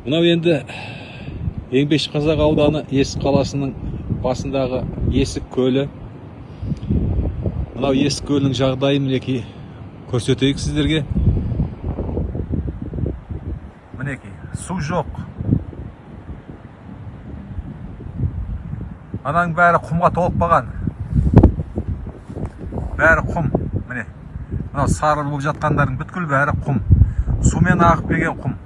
мынау енді еңбекші қазақ ауданы есік қаласының басындағы есік көлі. Мынау есік көлінің жағдайын мінекей көрсетейік сіздерге. Мінекей су жоқ. Ананың бәрі құмға толып қалған. Бәрі құм міне. Мынау сары болып жатқандардың бүткіл бәрі құм. Сумен ағып келген құм.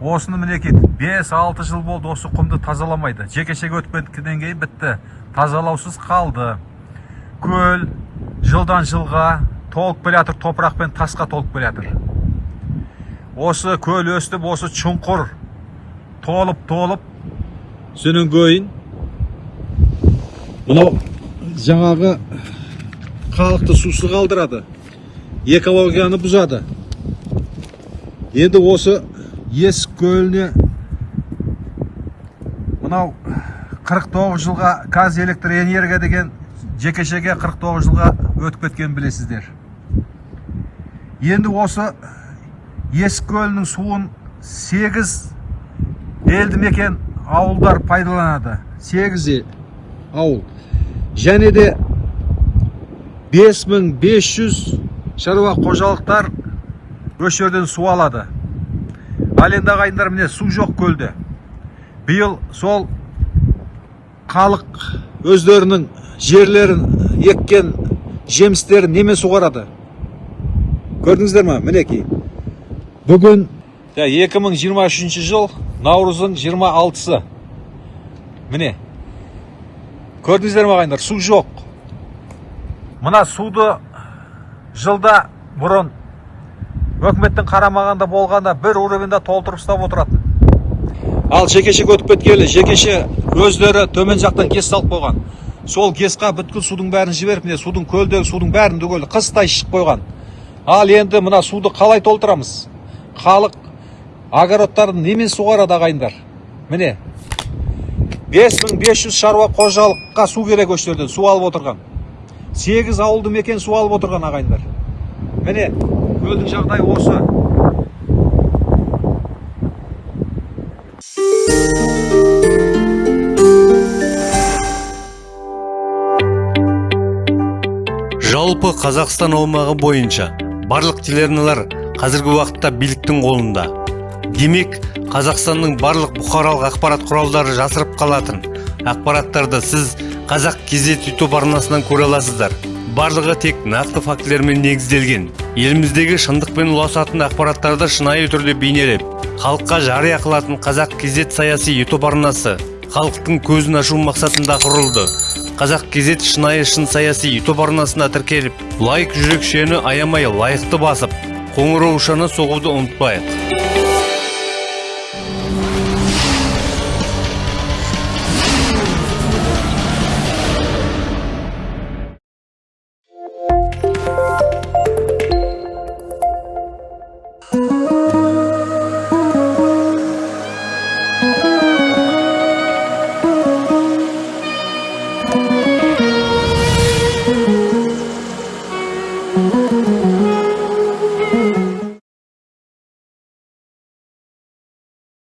Осыны мінекей 5-6 жыл болды осы құмды тазаламайды. Жекешеге өтіп кеткеннен кейін бітті. Тазалаусыз қалды. Көл жылдан жылға толып келе жатыр топырақ пен тасқа толып келе жатыр. Осы көл өстіп осы чұңқыр толып толып содан кейін мынау жаңағы халықты сусыз қалдырады. Экологияны бұзады. Енді осы есік көліне мынау 49 жылға қазэлектрэнерго деген жекешеге 49 жылға өтіп кеткенін білесіздер. Енді осы есік көлінің суын 8 елді мекен ауылдар пайдаланады. 8 ауыл. Және де 5500 шаруа қожалықтар осы су алады. Ал енді ағайындар міне су жоқ көлде. Биыл сол халық өздерінің жерлерін еккен жемістерін немен суғарады? Көрдіңіздер ма? Мінекей бүгін 2023 жыл наурыздың 26-сы міне. Көрдіңіздер ма ағайындар? Су жоқ. Мына суды жылда бұрын өкіметтің қарамағында болғанда бір уровеньда толтырып ұстап отыратын. Ал жекешеге өтіп кеткелі жекеше өздері төмен жақтан гес салып қойған. Сол гесқа бүткіл судың бәрін жіберіп міне судың көлдегі судың бәрін түгел қыстай ішіп қойған. Ал енді мына суды қалай толтырамыз? Халық огородтарын немен суғарады ағайындар? Міне 5500 шаруа қожалыққа су керек осы жерден су алып отырған. 8 ауылды мекен су алып отырған ағайындар. Міне көлдің жағдайы осы. Жалпы қазақстан аумағы бойынша барлық телеарналар қазіргі уақытта биліктің қолында. Демек қазақстанның барлық бұқаралық ақпарат құралдары жасырып қалатын. Ақпараттарды сіз қазақ кезет ютуб арнасынан көре аласыздар. Барлығы тек нақты фактілермен негізделген. Еліміздегі шындықпен ұласатын ақпараттарды шынайы түрде бейнелеп халыққа жария қылатын қазақ кезет саяси ютуб арнасы халықтың көзін ашу мақсатында құрылды. Қазақ кезет шынайы шын саяси ютуб арнасына тіркеліп лайк жүрекшені аямай лайықты басып қоңыраушаны соғуды ұмытпайық.